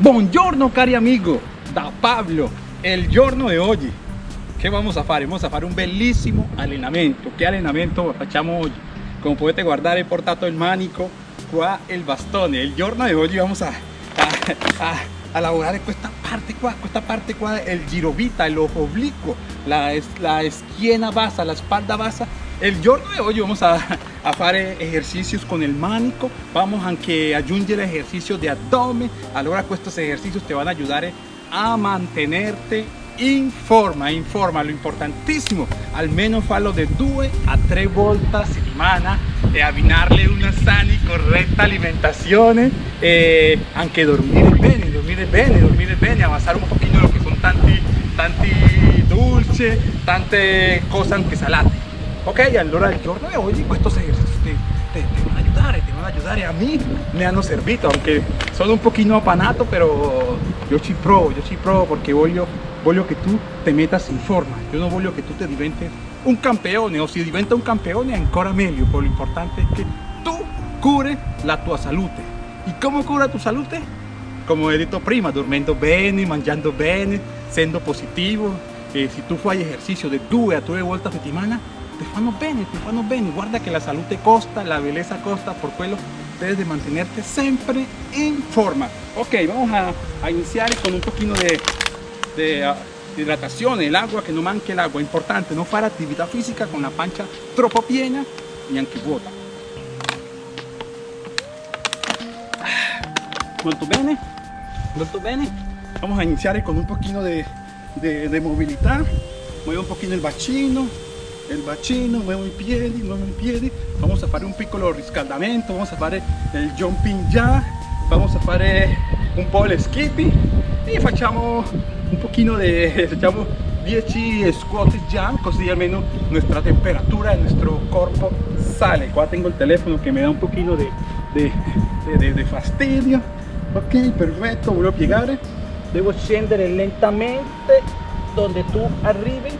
Buongiorno cari amigo, da Pablo, il giorno di oggi. Che vamos a fare? Vamos a fare un bellissimo allenamento. Che allenamento facciamo oggi? Come potete guardare, ho portato il manico, qua il bastone. Il giorno di oggi vamos a, a, a, a lavorare questa parte qua, questa parte qua, il girovita, el oblicuo, la, la schiena bassa, la spalda bassa. Il giorno di oggi vamos a, a fare ejercicios con el manico, vamos anche a aggiungere ejercicios de abdomen. Allora estos ejercicios te van a ayudar a mantenerte in forma, in forma, lo importantissimo, almeno farlo de 2 a 3 volte a settimana e una sana y corretta alimentazione e anche dormire bene, dormire bene, dormire bene, avanzare un pochino lo che sono tanti, tanti dolci, tante cose anche salate. Ok, allora il giorno di oggi questi esercizi ti, ti van a aiutare, ti van a aiutare a me, mi hanno servito, aunque sono un pochino apanato, però io ci provo, io ci provo perché voglio, voglio che tu ti metas in forma, io non voglio che tu ti diventi un campione o se diventa un campione ancora meglio, però l'importante è che tu cure la tua salute. E come cura tu salute? Come ho detto prima, dormendo bene, mangiando bene, essendo positivo, e se tu fai esercizio di due a tre volte a settimana te fanno bene, te fanno bene. Guarda que la salute costa, la belleza costa, por quello debes de mantenerte siempre en forma. Ok, vamos a, iniciar con un poquito de, uh, hidratación, el agua, que no manque el agua. Importante, no fare actividad física con la pancha troppo piena y anche vuota. Molto bene, molto bene. Vamos a iniciar con un poquito de, de, de movilidad. Mueve un poquito el bacino, il bacino, muovo i piedi, muovo i piedi, vamos a fare un piccolo riscaldamento, vamos a fare il jumping jack, vamos a fare un po' le skippy e facciamo un pochino di, facciamo 10 squat jump, così almeno nuestra temperatura de nuestro corpo sale. Qua tengo il telefono che mi dà un pochino di, di, di, di fastidio. Ok, perfetto, voglio piegare. Devo scendere lentamente donde tu arrivi.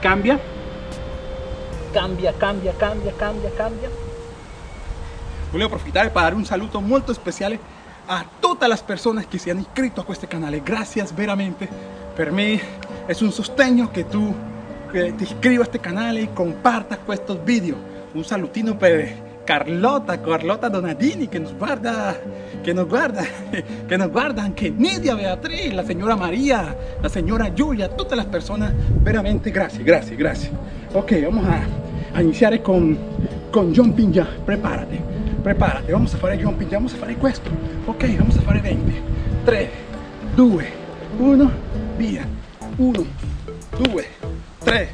Cambia, cambia, cambia, cambia, cambia, cambia. Volevo approfittare per dare un saluto molto speciale a tutte le persone che si hanno iscritto a questo canale. Grazie veramente. Per me è un sostegno che tu eh, ti iscrivi a questo canale e compartas questi video. Un salutino per Carlota, Carlota Donadini che nos guarda, che nos guarda, che nos guarda anche Nidia Beatriz, la signora Maria, la signora Giulia, tutte le persone veramente grazie, grazie, grazie. Ok, vamos a, a iniziare con, con jumping jack, prepárate, prepárate, vamos a fare jumping jack, vamos a fare questo. Ok, vamos a fare 20, 3, 2, 1, via, 1, 2, 3,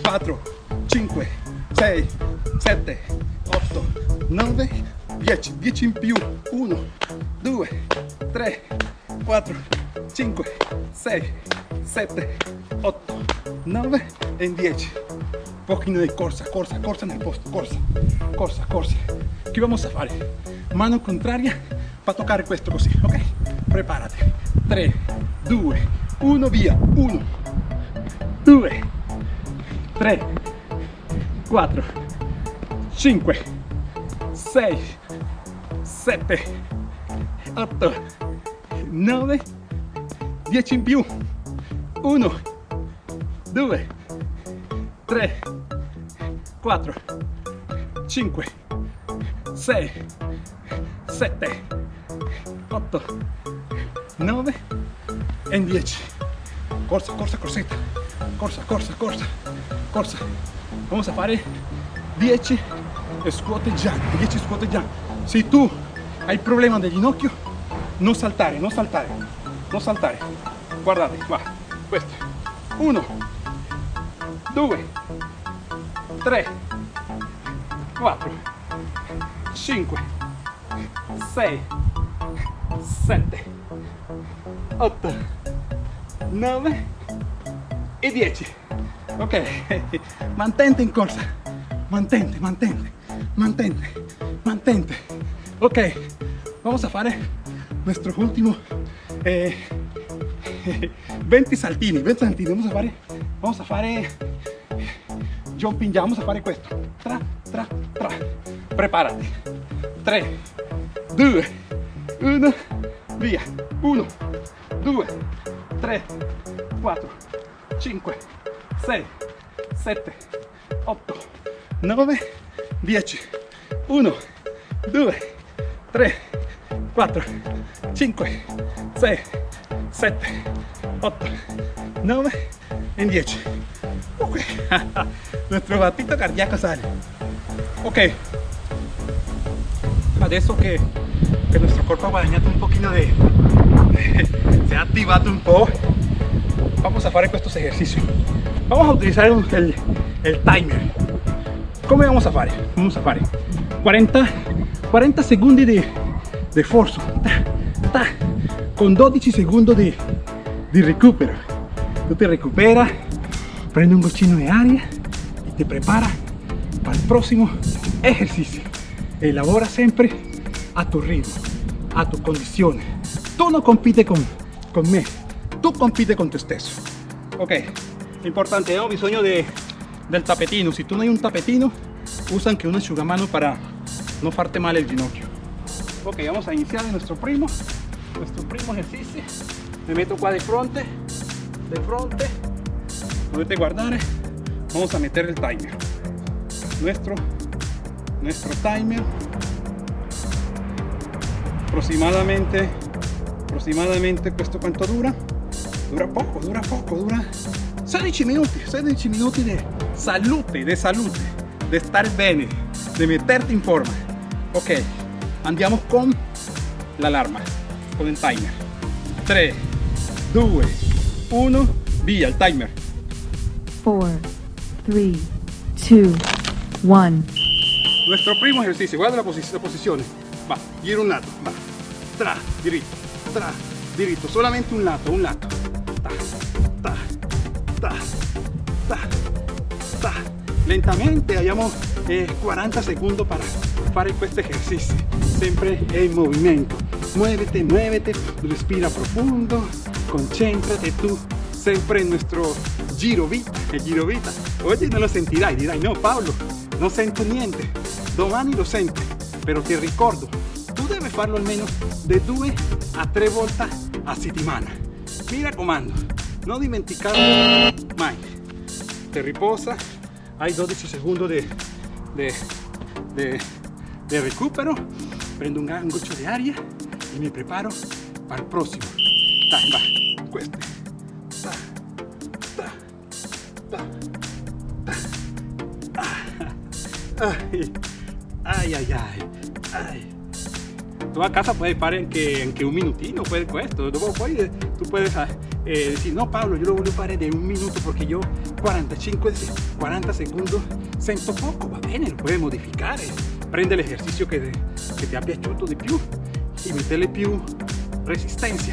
4, 5, 6, 7, 8, 9, 10, 10 in più, 1, 2, 3, 4, 5, 6, 7, 8, 9 e 10. Pochino di corsa, corsa, corsa nel posto, corsa, corsa, corsa. Che vamos a fare? Mano contraria para toccare questo così, ok? Preparati. 3, 2, 1, via. 1, 2, 3, 4, 5, 6, 7, 8, 9, 10 in più. 1, 2, 3, 4, 5, 6, 7, 8, 9 e 10. Corsa, corsa, corsetta. Corsa, corsa, corsa, corsa. Vamos a fare 10 squat jump, 10 squat jump. Se tu hai il problema del ginocchio, non saltare, non saltare, non saltare. Guardate, qua, questo. 1, 2, 3, 4, 5, 6, 7, 8, 9 e 10. Ok, mantente in corsa, mantente, mantente, mantente, mantente. Ok, vamos a fare nuestro último eh, 20 saltini, 20 saltini, vamos a fare, vamos a fare jumping ya, vamos a fare questo. Tra, tra, tra. Preparati. 3, 2, 1, via 1 2 3 4 5 6 7 8 9 10 1 2 3 4 5 6 7 8 9 e 10 ok. Nuestro battito cardiaco sale. Ok. Adesso che, che nuestro cuerpo ha guadagnato un pochino de, se ha activato un po' vamos a fare estos ejercicios. Vamos a utilizar el, el timer come vamos a fare? vamos a fare 40 40 secondi di, di ta, con 12 secondi di, di recupero. Tú te recuperas prende un bochino de aria y te prepara para el próximo ejercicio. Elabora siempre a tu ritmo a tu condiciones. Tú no compites con, con me tú compites con tu stesso ok importante abbiamo bisogno de, del tapetino. Si tú no hay un tapetino usa anche un asciugamano para no farte mal el ginocchio. Ok vamos a iniciar nuestro primo. Nuestro primo ejercicio me meto qua de frente de frente te guardar vamos a meter el timer. Nuestro nuestro timer. Aproximadamente aproximadamente esto cuánto dura dura poco dura poco dura 16 minutos 16 minutos de salud de salud de estar bene de meterte en forma. Ok andiamo con la alarma con el timer. 3 2 1 via el timer. 4 3 2 1 nuestro primo ejercicio guarda la, posi la posizione. Va giro un lato va. Tra diritto tra diritto. Solamente un lato un lato. Ta ta ta lentamente eh, 40 secondi para fare questo ejercicio. Sempre en movimiento. Muévete muévete respira profundo concéntrate tú. Siempre en nuestro giro vita el giro vita. Oye no lo sentirai dirai no Pablo no sento niente domani lo sento pero te ricordo tu debes farlo almeno de 2 a 3 volte a settimana mi raccomando non dimenticarlo mai te riposa hai 12 secondi de, de, de, de recupero prendo un gran goccio di aria e mi preparo para il prossimo dai va questo ta, ta, ta, ta. Ah. Ay, ay, ay, ay, ay. Tú a casa puedes parar en que, en que un minutino, puede esto. Luego puedes, tú puedes eh, decir, no Pablo, yo lo voy a parar de un minuto porque yo 45, 40 segundos sento poco, va bene, lo puedes modificare. Prende l'esercizio che, che ti è piaciuto di più e metterle più resistenza,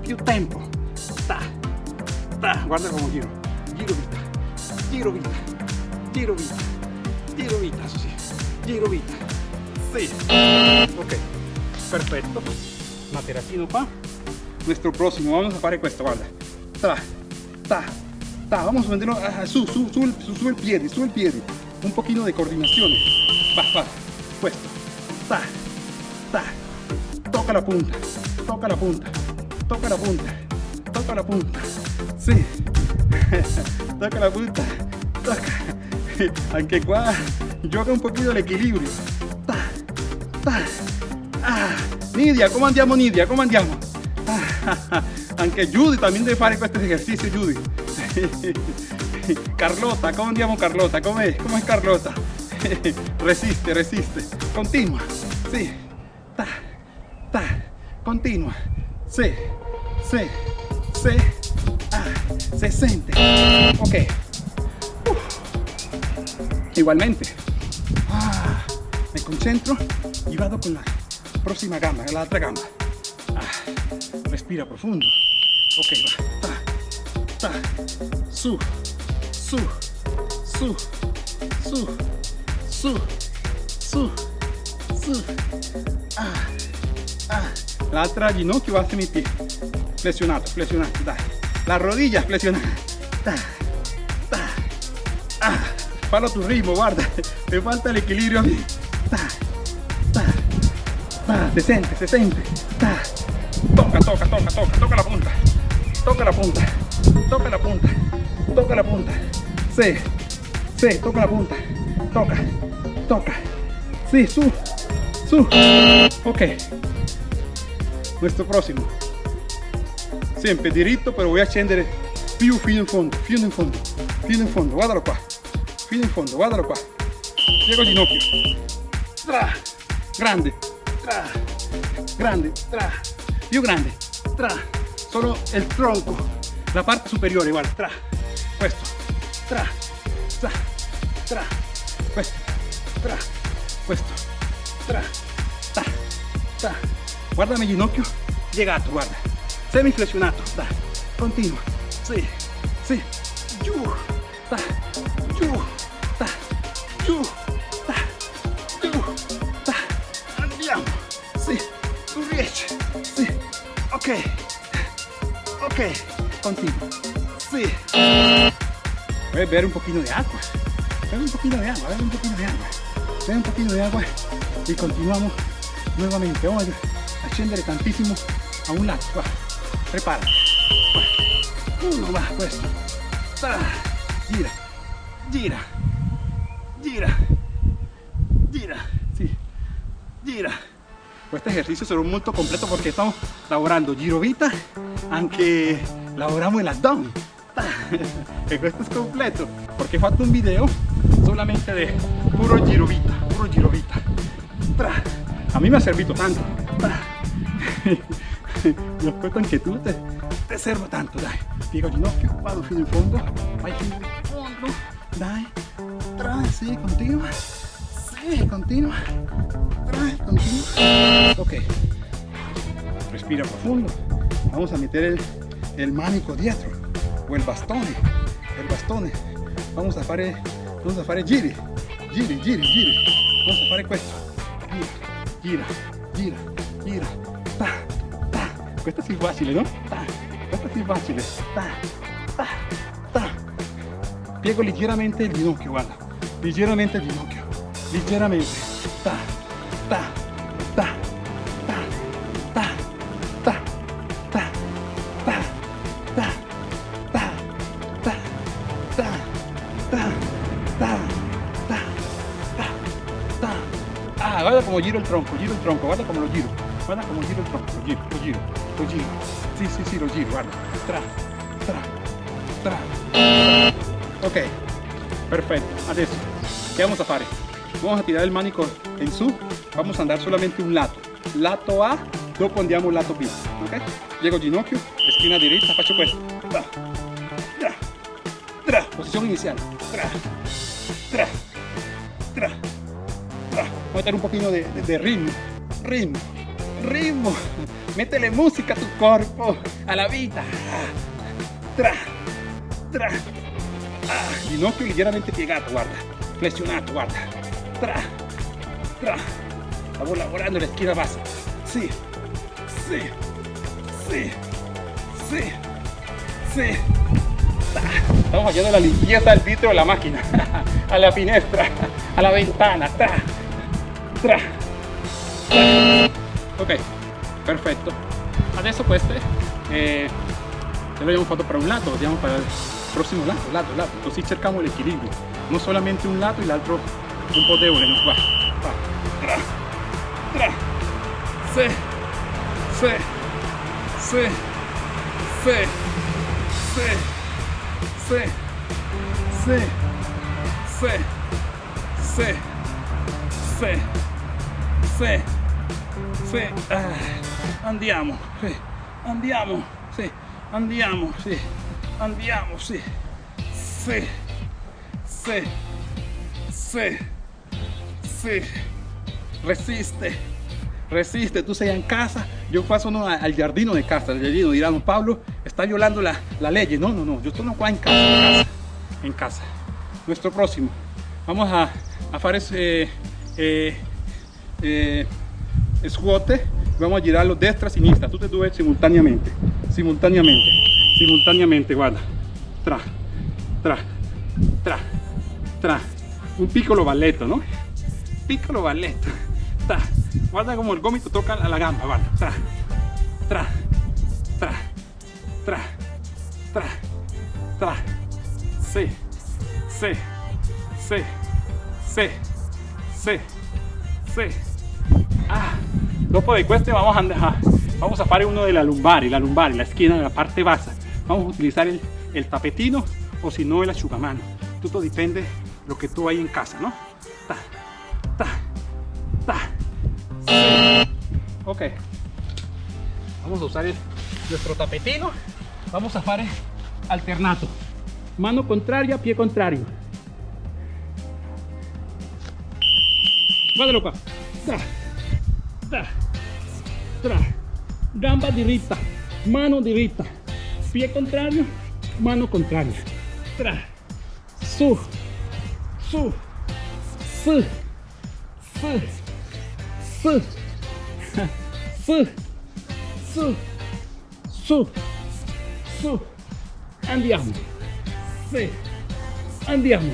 più tempo. Ta, ta, guarda come giro, giro vita, giro vita, giro vita, giro vita, giro vita. Sí, ok, perfecto. Materacino qua. Nuestro próximo, vamos a fare questo, guarda. Ta, ta, ta, vamos a meterlo ah, su, su, su, su, su el piede, su el piede. Un poquito de coordinación. Va, va, questo. Ta, ta, toca la punta, toca la punta, toca la punta, toca la punta. Sí, toca la punta, toca. Anche qua gioca un poquito el equilibrio. Ta, ta, ah. Nidia, ¿cómo andiamo Nidia? ¿Cómo andiamo? Ah, anche Judy también deve fare questo esercizio Judy. Carlota, ¿cómo andiamo Carlota? ¿Cómo es? ¿Cómo es Carlota? resiste, resiste. Continua. Sí. Ta, ta. Continua. Sí. Sí. Sí. Ah. Se siente. Ok. Uf. Igualmente. Ah. Me concentro y vado con la próxima gamba, la otra gamba. Ah. Respira profundo. Ok, va su, su, su, su, su, su, su. Ah, ah. La otra ginocchio va a mi pie. Flexionato, flexionato, da. Las rodillas flexionadas. Da, da. Ah. Palo tu ritmo, guarda. Me falta el equilibrio a mí. Da, da, da. Decente. Da. Toca, toca, toca, toca, toca la punta. Toca la punta. Toca la punta. Toca la punta. Sí. Sí, toca la punta. Toca. Toca. Sí, su. Su. Ok. Nuestro próximo. Sempre diritto, però voy a scendere più fino in fondo, fino in fondo, fino in fondo. Guardalo qua. Fino in fondo, guardalo qua. Piego il ginocchio. Tra. Grande. Tra. Grande. Tra. Più grande. Tra. Solo il tronco. La parte superiore, guarda. Tra puesto, tra, tra, tra, puesto, tra, puesto, tra, ta, ta. Guárdame ginocchio, llegato, guarda. Semiflexionato, ta, continua, sí, sí, yu, ta, yu, ta, yu. Andiamo, sí, tu riesci, sí, ok, ok, continua. Sì. Voy a beber un poquito de agua. Bebe un poquito de agua, bebe un poquito de agua. Bebe un poquito de agua y continuamos nuevamente. Vamos a scendere tantissimo a un lato. Va. Prepara. Va. Uno va, questo. Ta. Gira. Gira. Gira. Gira. Sí. Gira. Questo ejercicio será molto completo porque estamos lavorando girovita, anche lavoriamo el abdomen. E questo è completo. Perché ho fatto un video solamente de puro girovita puro girovita a mí me ha servito tanto. Mi aspetto anche tu te, te servo tanto dai. Piego ginocchio vado fino in fondo. Vai fino in fondo dai. Tra. sì continua sì continua Tra. continua ok. Respira profundo. Vamos a meter el, el manico dietro o el bastone el bastone vamos a fare vamos a fare giri giri giri giri vamos a fare questo gira gira gira ta ta. Questo sì facile no? ta questo sì facile ta ta ta. Piego leggermente il ginocchio guarda leggermente il ginocchio leggermente ta ta ta giro el tronco giro el tronco guarda como lo giro guarda como giro el tronco lo giro lo giro lo giro. Sí sí sí lo giro guarda. Tra tra tra. Ok perfetto adesso che vamos a fare vamos a tirare il manico in su vamos a andare solamente un lato. Lato A dopo andiamo lato B ok. Piego ginocchio schiena diritta faccio questo tra tra tra. Posizione iniziale tra tra meter un poquito de, ritmo. Ritmo. Ritmo. Métele música a tu cuerpo. A la vida. Tra tra. Ah, ginocchio leggermente piegato guarda. Flessionato guarda. Tra tra. Stavo lavorando la bassa sì sì sì sì sì Estamos fallando la limpieza del vitro de la máquina, a la finestra, a la ventana, 3 ok perfetto adesso queste eh, le abbiamo fatto per un lato andiamo per il prossimo lato lato lato così cerchiamo l'equilibrio non solamente un lato e l'altro un po' debole no? va, va. 3 3 6 6 6 6 6 6 6 6 6 6 sì, sì, ah, andiamo, sì, andiamo, sì, andiamo, sì, andiamo, sì, sì, sì, sì, resiste. Resiste, tú sei en casa, yo paso no, al jardino de casa, al jardino dirán, Pablo. Está violando la, la ley. No, no, no, yo estoy no en casa, en casa, en casa. Nuestro próximo, vamos a, a ese eh, eh, squat, vamos a girarlo destra, sinistra, tutte e due simultáneamente, simultáneamente, simultáneamente, guarda, tra, tra, tra, tra, un piccolo balletto, no? Piccolo balletto, ta. Guarda como el gómito toca a la gamba, guarda, tra, tra, tra, tra, tra, sí, sí, sí, sí, sí, sí. Ah, de questo vamos a, andar, vamos a fare uno de la lumbar, la lumbar, la esquina de la parte baja. Vamos a utilizar el, tapetino o si no el asciugamano. Todo depende de lo que tú hay en casa, ¿no? Ta, ta, ta. Sí. Ok. Vamos a usar nuestro tapetino. Vamos a fare alternato. Mano contraria, pie contrario. Guardalo qua. Tra, tra, tra. Gamba diritta, mano diritta. Pie contrario, mano contraria. Tra, su, su, su, su, su, su, su, su, su. Andiamo. Sì. Andiamo.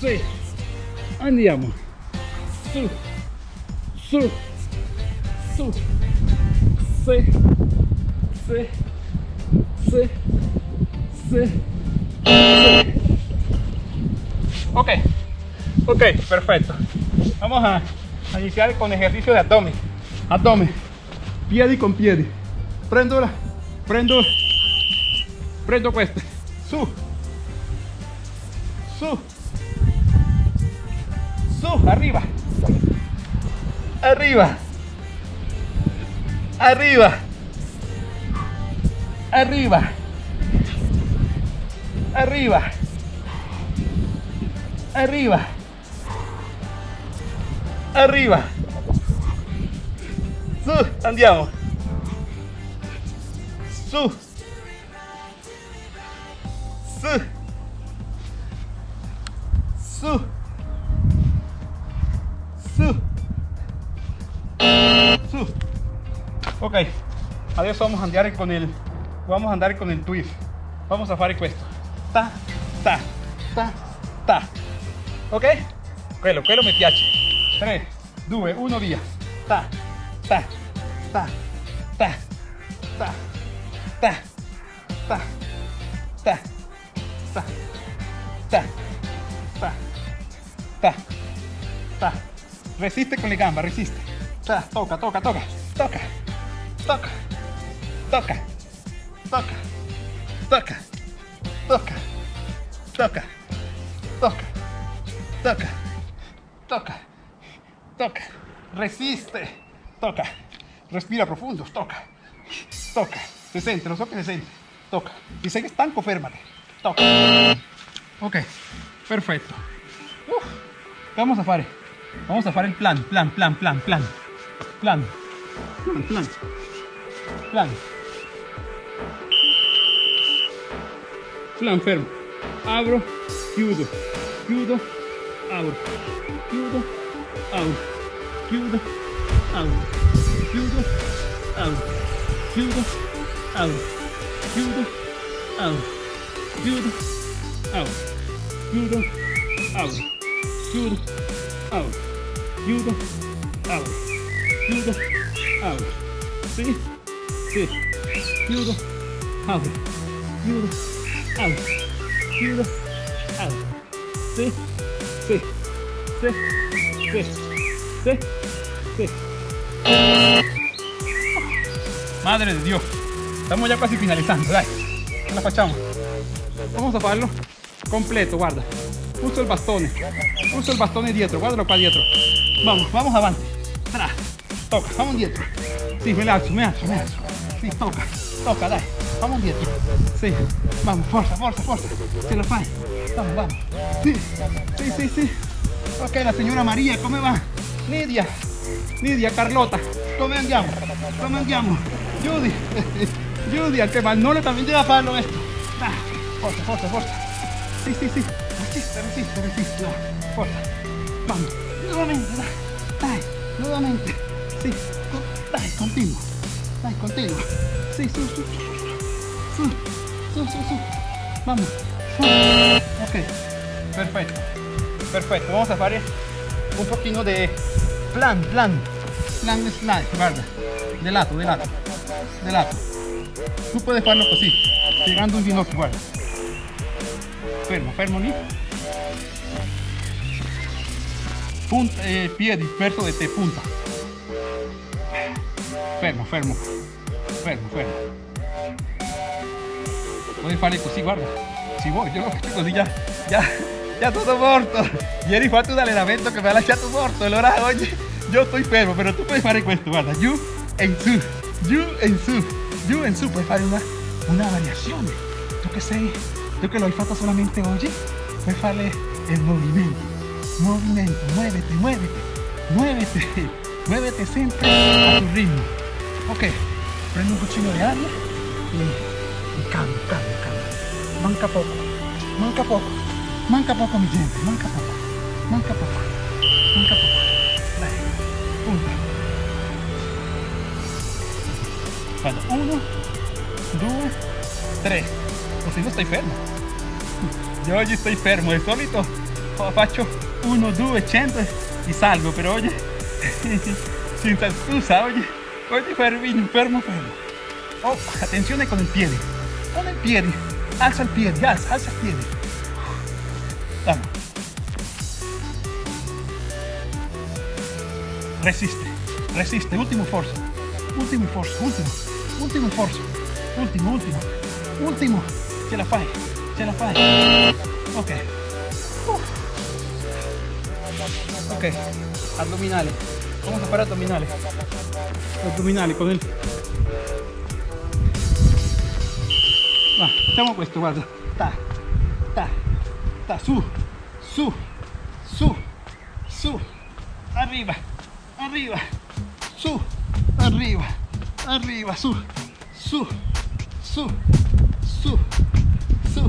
Sì. Andiamo. Su. Su. Su. Sì. Sì. Sì. Sì. Sì. Ok. Ok, perfecto. Vamos a, iniciar con ejercicio de abdomen. Abdomen. Piedi con piedi. Prendo la, prendo, prendo queste. Su. Su. Su, arriba. Arriba. Arriba. Arriba. Arriba. Arriba. Arriba. Su, andiamo. Su. Su. Su. Su. Su. Ok, adesso vamos a andare con il vamos a andare con il twist. Vamos a fare questo. Ta, ta, ta, ta. Ok? Quello, quello mi piace. 3, 2, 1, via. Ta, ta, ta, ta, ta, ta, ta, ta, ta, ta, ta, ta, ta. Resiste con le gambas, resiste. Toca, toca, toca, toca, toca, toca, toca, toca, toca, toca, toca, toca, toca, toca, resiste, toca, respira profundo, toca, toca, se siente, lo so que se siente, toca. Si sei stanco, férmate, toca. Ok, perfecto. Uf, ¿qué vamos a fare? Vamos a fare il plan, plan, plan, plan, plan, plan, plan, plan, plan. Plan fermo. Abro, chiudo, chiudo, apro, chiudo, apro, chiudo, apro, chiudo, apro, chiudo, apro, chiudo, apro, chiudo, apro, chiudo, apro, chiudo, apro, chiudo, apro, chiudo, apro. Sì, chiudo, chiudo, chiudo. Madre de Dios, estamos ya casi finalizando, dai, ce la facciamo. Vamos a farlo completo, guarda. Uso el bastone, uso el bastone dietro, guardalo qua dietro. Vamos, vamos avanti. Tra, toca, vamos dietro. Sí, me alzo, me alzo, me alzo. Sí, toca, toca, dai, vamos dietro. Sí, vamos, forza, forza, forza. Ce la fai. Vamos, vamos. Sí, sí, sí, sí. Ok, la señora María, come va? Lidia, Lidia, Carlota, come andiamo? Come andiamo? Judy, Judy, anche Magnole también llega a farlo esto. Ah, forza, forza, forza. Sí, sí, sí. Resiste, resiste, resiste. Dai, Forza. Vamos. Nuevamente. Dai, nuevamente. Sí. Dai, continuo. Ay, contigo. Sí, sí, sí. Sí, sí, sí. Vamos. Ok. Perfecto. Perfecto. Vamos a hacer un poquito de plan, plan. Plan slide, guarda. De lado, de lado. De lado. Tú puedes hacerlo así. Llegando un ginocchio, guarda. Fermo, fermo, ni. Punta, eh, pie disperso de te punta. Fermo, fermo. Fermo, fermo. Puoi fare così, guarda. Si vuoi, io lo faccio così già, già, già tutto morto. Ieri ho fatto un allenamento che mi ha lasciato morto, allora oggi io sto fermo, però tu puoi fare questo, guarda, giù e su, giù e su, giù e su, puoi fare una, una variazione. Tu che sei, tu che lo hai fatto solamente oggi, puoi fare il movimento. Movimento, muévete, muévete, muévete, muévete sempre a tu ritmo. Ok, prende un cochino de aire y, y cambio, cambio, cambio. Manca poco, manca poco, manca poco mi gente, manca poco, manca poco, manca poco. Uno. Dos, tres. Pues no estoy fermo. Yo oggi estoy fermo, de solito faccio uno, due, cento y salgo, pero oye, sin salsa, oye. Corte enfermo, enfermo. Oh, atención con el pie. Con el pie. Alza el pie, alza, alza el pie. Vamos. Resiste, resiste. Último esfuerzo. Último esfuerzo, último. Último esfuerzo. Último, último. Último. Se la falla, se la falla. Ok. Uh. Ok. Abdominales. Vamos a parar abdominales. Abdominales con él. Va, estamos puestos, guarda. Ta, ta, ta, su, su, su, su. Arriba, arriba, su, arriba, arriba, su, su, su, su, su.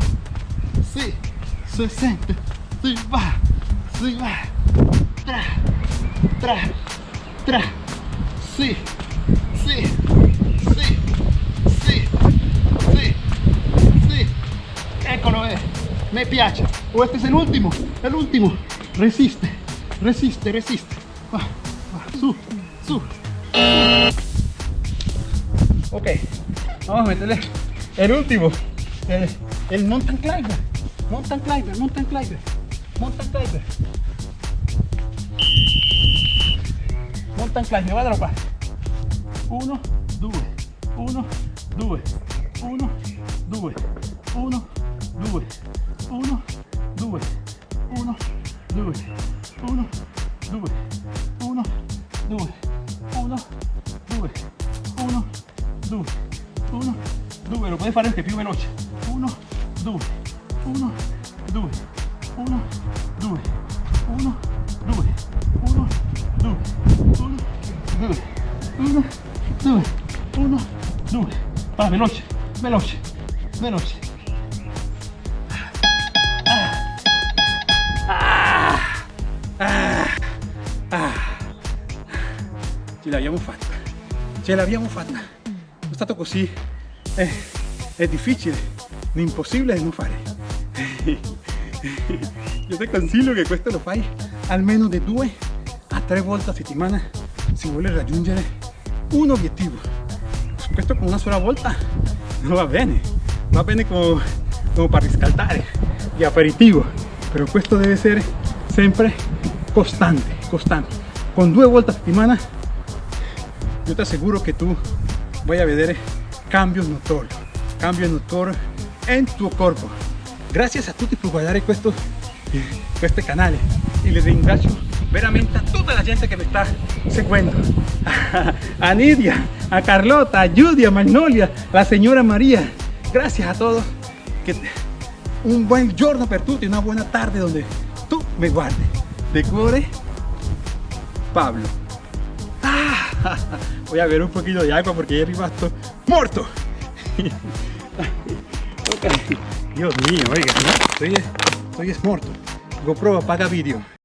Sí, 60, sí, va, sí, va. Tra, tra tra, sì, sì, sì, sì, sì, sì, eccolo è, mi piace, o este es el último, el último, resiste, resiste, resiste, va, va, su, su, ok, vamos a meterle el último, el, el mountain climber, mountain climber, mountain climber, mountain climber. Mountain climber, guardalo qua. 1, 2, 1, 2, 1, 2, 1, 2, 1, 2, 1, 2, 1, 2, 1, 2, 1, 2, 1, 2, 1, 2, lo puoi fare anche più veloce. 1, 2, Va, veloce, veloce, veloce. Ah, ah, ah. Ce l'abbiamo fatta, ce l'abbiamo fatta. È stato così, è, è difficile, impossibile non fare. Io ti consiglio che questo lo fai almeno di due a tre volte a settimana se vuole raggiungere un obiettivo. Questo con una sola volta non va bene, va bene como, como para riscaldare y aperitivo, pero questo deve essere sempre costante, costante. Con due volte a settimana io ti assicuro che tu vai a vedere cambios notorios, cambios notorios en tu corpo. Gracias a tutti per guardare questo, questo canale e le ringrazio veramente a tutta la gente che mi sta seguendo. A Nidia, a Carlota, a Judy, a Magnolia, la signora Maria. Gracias a todos. Que un buen giorno per tutti, una buona tarde donde tu mi guardi. De cuore, Pablo. Ah, voy a beber un poquito de agua porque è rimasto morto. Ok. Dios mío, oiga. Estoy, estoy es muerto. GoPro apaga vídeo.